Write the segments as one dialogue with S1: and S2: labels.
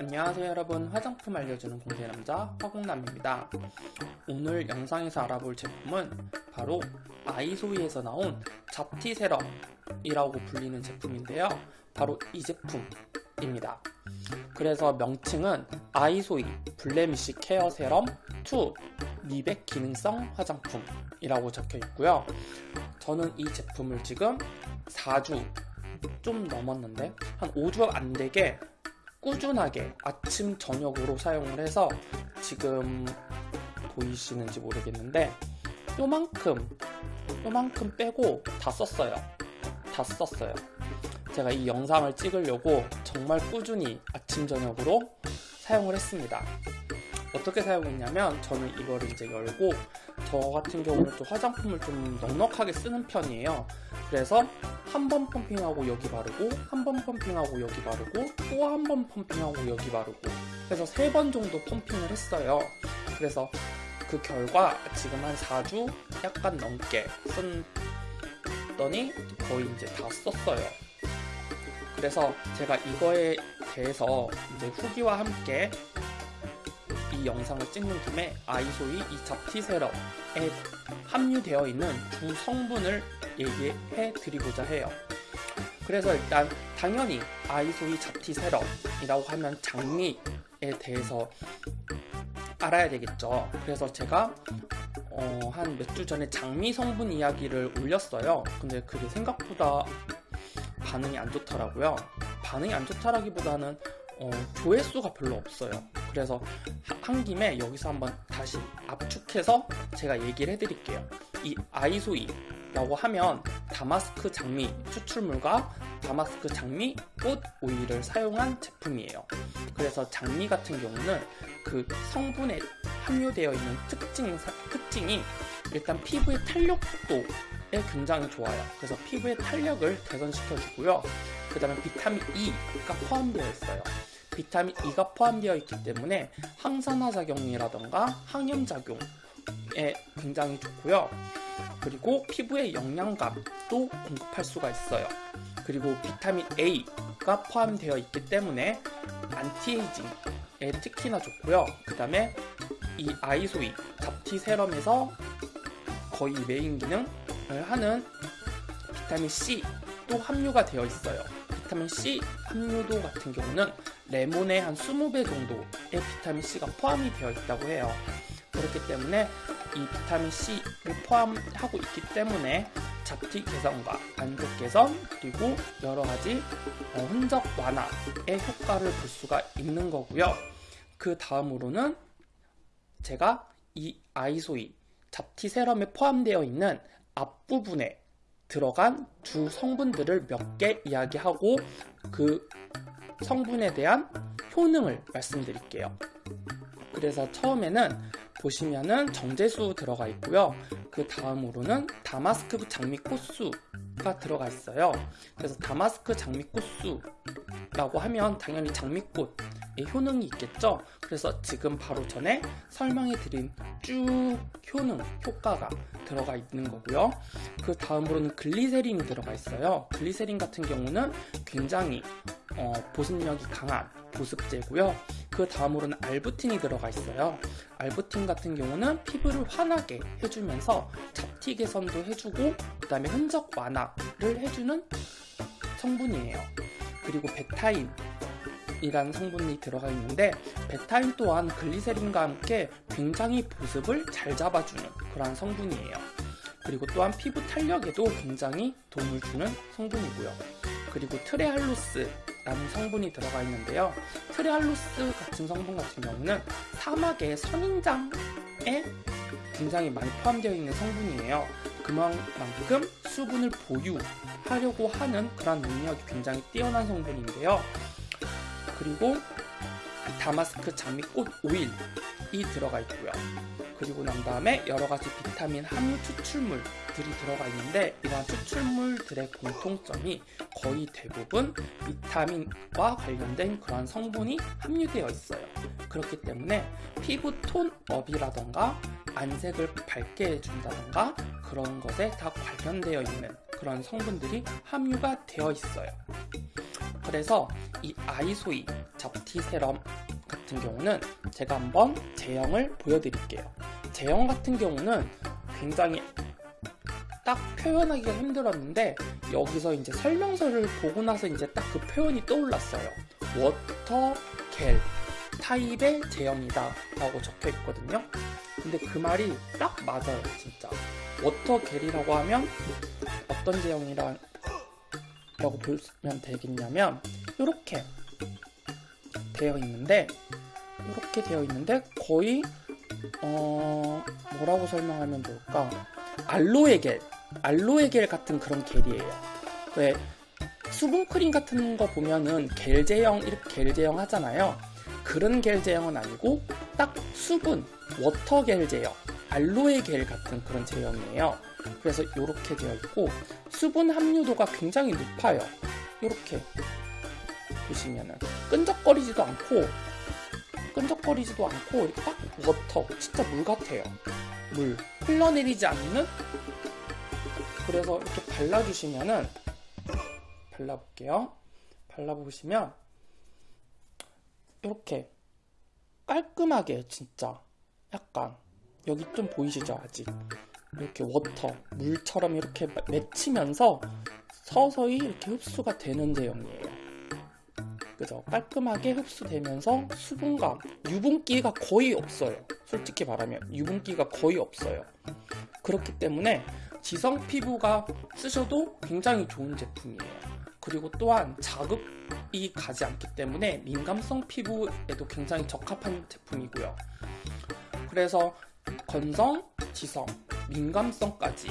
S1: 안녕하세요 여러분. 화장품 알려주는 공대남자 화공남입니다. 오늘 영상에서 알아볼 제품은 바로 아이소이에서 나온 잡티 세럼이라고 불리는 제품인데요. 바로 이 제품입니다. 그래서 명칭은 아이소이 블레미시 케어 세럼 2 미백 기능성 화장품이라고 적혀 있고요. 저는 이 제품을 지금 4주 좀 넘었는데 한 5주 안 되게 꾸준하게 아침 저녁으로 사용을 해서 지금 보이시는지 모르겠는데 요만큼 요만큼 빼고 다 썼어요. 다 썼어요. 제가 이 영상을 찍으려고 정말 꾸준히 아침 저녁으로 사용을 했습니다. 어떻게 사용했냐면 저는 이걸 이제 열고 저 같은 경우는 또 화장품을 좀 넉넉하게 쓰는 편이에요 그래서 한 번 펌핑하고 여기 바르고 한 번 펌핑하고 여기 바르고 또 한 번 펌핑하고 여기 바르고 그래서 세 번 정도 펌핑을 했어요. 그래서 그 결과 지금 한 4주 약간 넘게 썼더니 거의 이제 다 썼어요. 그래서 제가 이거에 대해서 이제 후기와 함께 이 영상을 찍는 김에 아이소이 이 잡티 세럼에 함유되어 있는 두 성분을 얘기해 드리고자 해요. 그래서 일단 당연히 아이소이 잡티 세럼이라고 하면 장미에 대해서 알아야 되겠죠. 그래서 제가 어, 한 몇 주 전에 장미 성분 이야기를 올렸어요. 근데 그게 생각보다 반응이 안 좋더라고요. 반응이 안 좋다라기보다는 어, 조회수가 별로 없어요. 그래서 한 김에 여기서 한번 다시 압축해서 제가 얘기를 해드릴게요. 이 아이소이 라고 하면 다마스크 장미 추출물과 다마스크 장미 꽃 오일을 사용한 제품이에요. 그래서 장미 같은 경우는 그 성분에 함유되어 있는 특징, 특징이 일단 피부의 탄력도에 굉장히 좋아요. 그래서 피부의 탄력을 개선시켜 주고요. 그 다음에 비타민 E가 포함되어 있어요. 비타민 E가 포함되어 있기 때문에 항산화 작용이라던가 항염 작용에 굉장히 좋고요. 그리고 피부에 영양감도 공급할 수가 있어요. 그리고 비타민 A가 포함되어 있기 때문에 anti-aging에 특히나 좋고요. 그 다음에 이 isoi 잡티 serum에서 거의 메인 기능을 하는 비타민 C도 함유가 되어 있어요. 비타민 C 함유도 같은 경우는 레몬의 한 20배 정도의 비타민 C가 포함이 되어 있다고 해요. 그렇기 때문에 이 비타민 C를 포함하고 있기 때문에 잡티 개선과 안색 개선 그리고 여러 가지 어, 흔적 완화의 효과를 볼 수가 있는 거고요. 그 다음으로는 제가 이 아이소이 잡티 세럼에 포함되어 있는 앞부분에 들어간 두 성분들을 몇 개 이야기하고 그 성분에 대한 효능을 말씀드릴게요. 그래서 처음에는 보시면은 정제수 들어가 있고요. 그 다음으로는 다마스크 장미 꽃수가 들어가 있어요. 그래서 다마스크 장미 꽃수라고 하면 당연히 장미꽃의 효능이 있겠죠. 그래서 지금 바로 전에 설명해 드린 쭉 효능, 효과가 들어가 있는 거고요. 그 다음으로는 글리세린이 들어가 있어요. 글리세린 같은 경우는 굉장히 어, 보습력이 강한 보습제고요. 그 다음으로는 알부틴이 들어가 있어요. 알부틴 같은 경우는 피부를 환하게 해주면서 잡티 개선도 해주고 그 다음에 흔적 완화를 해주는 성분이에요. 그리고 베타인 이라는 성분이 들어가 있는데 베타인 또한 글리세린과 함께 굉장히 보습을 잘 잡아주는 그러한 성분이에요. 그리고 또한 피부 탄력에도 굉장히 도움을 주는 성분이고요. 그리고 트레할로스 라는 성분이 들어가 있는데요. 트레할로스 같은 성분 같은 경우는 사막의 선인장에 굉장히 많이 포함되어 있는 성분이에요. 그만큼 수분을 보유하려고 하는 그런 능력이 굉장히 뛰어난 성분인데요. 그리고 다마스크 장미꽃 오일이 들어가 있고요. 그리고 난 다음에 여러 가지 비타민 함유 추출물들이 들어가 있는데 이러한 추출물들의 공통점이 거의 대부분 비타민과 관련된 그러한 성분이 함유되어 있어요. 그렇기 때문에 피부 톤업이라던가 안색을 밝게 해준다던가 그런 것에 다 관련되어 있는 그런 성분들이 함유가 되어 있어요. 그래서 이 isoi 잡티 세럼 같은 경우는 제가 한번 제형을 보여드릴게요. 제형 같은 경우는 굉장히 딱 표현하기가 힘들었는데 여기서 이제 설명서를 보고 나서 이제 딱 그 표현이 떠올랐어요. water 겔 타입의 제형이다 라고 적혀 있거든요. 근데 그 말이 딱 맞아요, 진짜. water 겔이라고 하면 어떤 제형이라고 보면 되겠냐면 이렇게 되어 있는데 이렇게 되어 있는데 거의 어 뭐라고 설명하면 좋을까? 알로에 겔, 알로에 겔 같은 그런 겔이에요. 왜 수분 크림 같은 거 보면은 겔 제형 이렇게 겔 제형 하잖아요. 그런 겔 제형은 아니고 딱 수분 water 겔 제형, 알로에 겔 같은 그런 제형이에요. 그래서 이렇게 되어 있고 수분 함유도가 굉장히 높아요. 이렇게 보시면은 끈적거리지도 않고 끈적거리지도 않고 이렇게 딱 워터 진짜 물 같아요. 물 흘러내리지 않는 그래서 이렇게 발라주시면은 발라볼게요. 발라보시면 이렇게 깔끔하게 진짜 약간 여기 좀 보이시죠 아직 이렇게 워터 물처럼 이렇게 맺히면서 서서히 이렇게 흡수가 되는 제형이에요. 그죠? 깔끔하게 흡수되면서 수분감, 유분기가 거의 없어요. 솔직히 말하면 유분기가 거의 없어요. 그렇기 때문에 지성 피부가 쓰셔도 굉장히 좋은 제품이에요. 그리고 또한 자극이 가지 않기 때문에 민감성 피부에도 굉장히 적합한 제품이고요. 그래서 건성, 지성, 민감성까지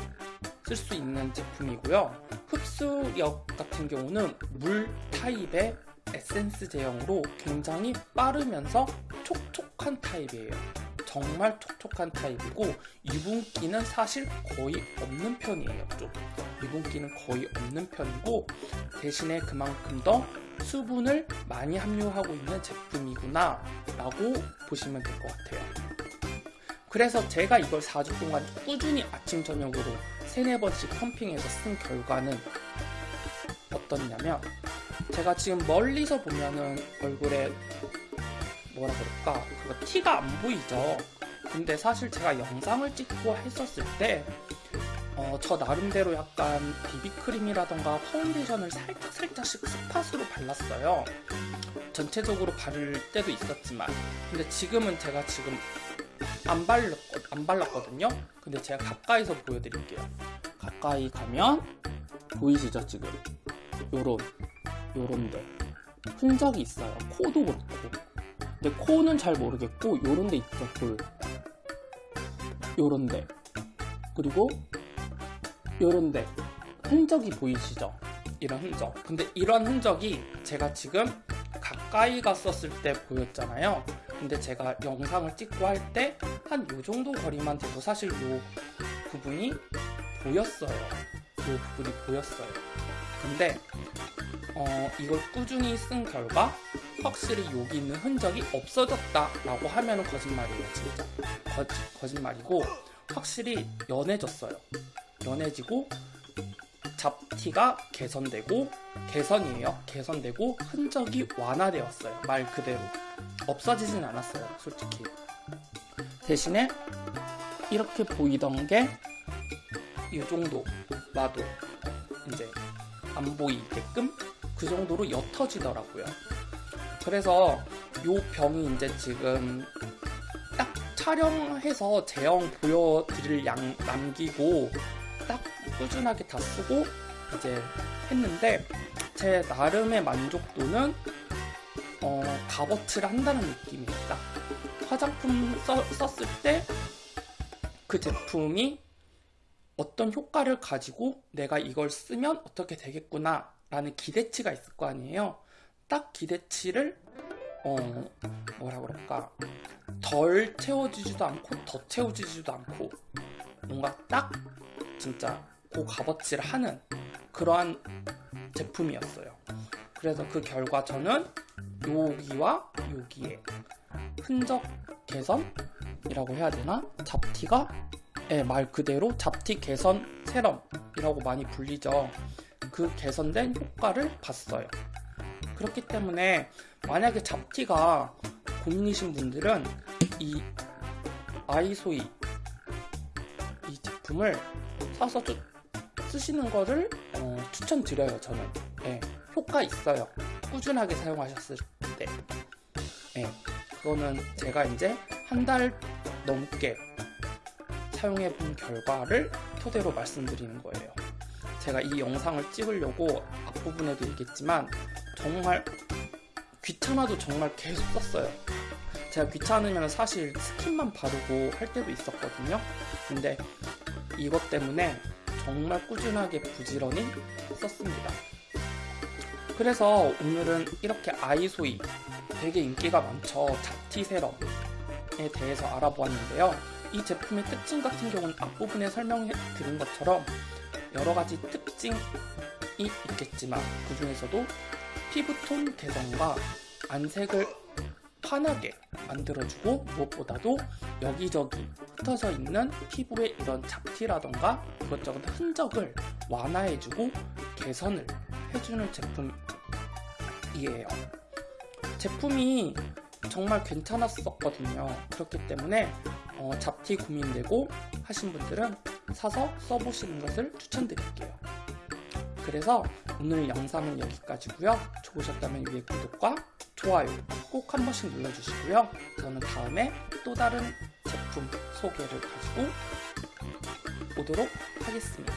S1: 쓸 수 있는 제품이고요. 흡수력 같은 경우는 물 타입의 에센스 제형으로 굉장히 빠르면서 촉촉한 타입이에요. 정말 촉촉한 타입이고 유분기는 사실 거의 없는 편이에요. 좀 유분기는 거의 없는 편이고 대신에 그만큼 더 수분을 많이 함유하고 있는 제품이구나 라고 보시면 될 것 같아요. 그래서 제가 이걸 4주 동안 꾸준히 아침 저녁으로 3, 4번씩 펌핑해서 쓴 결과는 어떻냐면 제가 지금 멀리서 보면은 얼굴에 뭐라 그럴까? 그거 티가 안 보이죠? 근데 사실 제가 영상을 찍고 했었을 때 어, 저 나름대로 약간 비비크림이라던가 파운데이션을 살짝 살짝씩 스팟으로 발랐어요. 전체적으로 바를 때도 있었지만. 근데 지금은 제가 지금 안, 발랐, 안 발랐거든요? 근데 제가 가까이서 보여드릴게요. 가까이 가면 보이시죠 지금? 요런 요런데. 흔적이 있어요. 코도 그렇고. 근데 코는 잘 모르겠고 요런데 있죠 볼 요런데. 그리고 요런데. 흔적이 보이시죠? 이런 흔적. 근데 이런 흔적이 제가 지금 가까이 갔었을 때 보였잖아요. 근데 제가 영상을 찍고 할 때 한 요 정도 거리만 돼도 사실 요 부분이 보였어요. 요 부분이 보였어요. 근데 어, 이걸 꾸준히 쓴 결과 확실히 여기 있는 흔적이 없어졌다 라고 하면 거짓말이에요 진짜. 거, 거짓말이고 확실히 연해졌어요. 연해지고 잡티가 개선되고 개선이에요. 개선되고 흔적이 완화되었어요 말 그대로. 없어지진 않았어요 솔직히. 대신에 이렇게 보이던 게 이 정도 놔도 이제 안 보이게끔 그 정도로 옅어지더라고요. 그래서 요 병이 이제 지금 딱 촬영해서 제형 보여드릴 양 남기고 딱 꾸준하게 다 쓰고 이제 했는데 제 나름의 만족도는 어, 값어치를 한다는 느낌입니다. 화장품 써, 썼을 때 그 제품이 어떤 효과를 가지고 내가 이걸 쓰면 어떻게 되겠구나 라는 기대치가 있을 거 아니에요 딱 기대치를 어 뭐라 그럴까 덜 채워지지도 않고 더 채워지지도 않고 뭔가 딱 진짜 그 값어치를 하는 그러한 제품이었어요 그래서 그 결과 저는 여기와 여기에 흔적 개선이라고 해야 되나? 잡티가 예, 말 그대로 잡티 개선 세럼이라고 많이 불리죠. 그 개선된 효과를 봤어요. 그렇기 때문에 만약에 잡티가 고민이신 분들은 이 아이소이 이 제품을 사서 좀 쓰시는 거를 어, 추천드려요 저는. 예, 효과 있어요. 꾸준하게 사용하셨을 때. 예, 그거는 제가 이제 한 달 넘게 사용해 본 결과를 토대로 말씀드리는 거예요 제가 이 영상을 찍으려고 앞부분에도 얘기했지만 정말 귀찮아도 정말 계속 썼어요 제가 귀찮으면 사실 스킨만 바르고 할 때도 있었거든요 근데 이것 때문에 정말 꾸준하게 부지런히 썼습니다. 그래서 오늘은 이렇게 아이소이 되게 인기가 많죠. 잡티 세럼에 대해서 알아보았는데요. 이 제품의 특징 같은 경우는 앞부분에 설명해 드린 것처럼 여러 가지 특징이 있겠지만 그 중에서도 피부톤 개선과 안색을 환하게 만들어주고 무엇보다도 여기저기 흩어져 있는 피부의 이런 잡티라던가 이것저것 흔적을 완화해주고 개선을 해주는 제품이에요. 제품이 정말 괜찮았었거든요. 그렇기 때문에 어, 잡티 고민되고 하신 분들은 사서 써보시는 것을 추천드릴게요. 그래서 오늘 영상은 여기까지고요. 좋으셨다면 위에 구독과 좋아요 꼭 한 번씩 눌러주시고요. 저는 다음에 또 다른 제품 소개를 가지고 오도록 하겠습니다.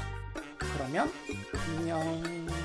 S1: 그러면 안녕.